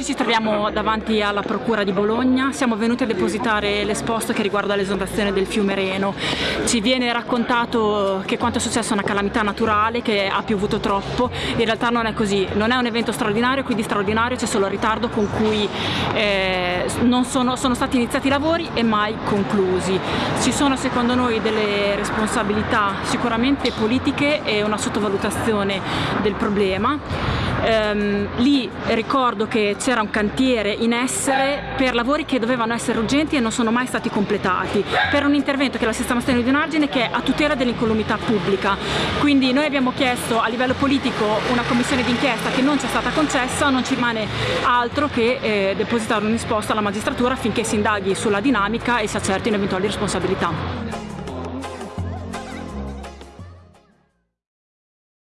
Oggi ci troviamo davanti alla Procura di Bologna, siamo venuti a depositare l'esposto che riguarda l'esondazione del fiume Reno. Ci viene raccontato che quanto è successo è una calamità naturale, che ha piovuto troppo, in realtà non è così, non è un evento straordinario, quindi straordinario. C'è solo il ritardo con cui eh, sono, sono stati iniziati i lavori e mai conclusi. Ci sono secondo noi delle responsabilità sicuramente politiche e una sottovalutazione del problema ehm, lì ricordo che c'era un cantiere in essere per lavori che dovevano essere urgenti e non sono mai stati completati, per un intervento che è la sistemazione di un argine che è a tutela dell'incolumità pubblica. Quindi noi abbiamo chiesto a livello politico una commissione d'inchiesta che non ci è stata concessa, non ci rimane altro che eh, depositare un risposta alla magistratura affinché si indaghi sulla dinamica e si accertino eventuali responsabilità.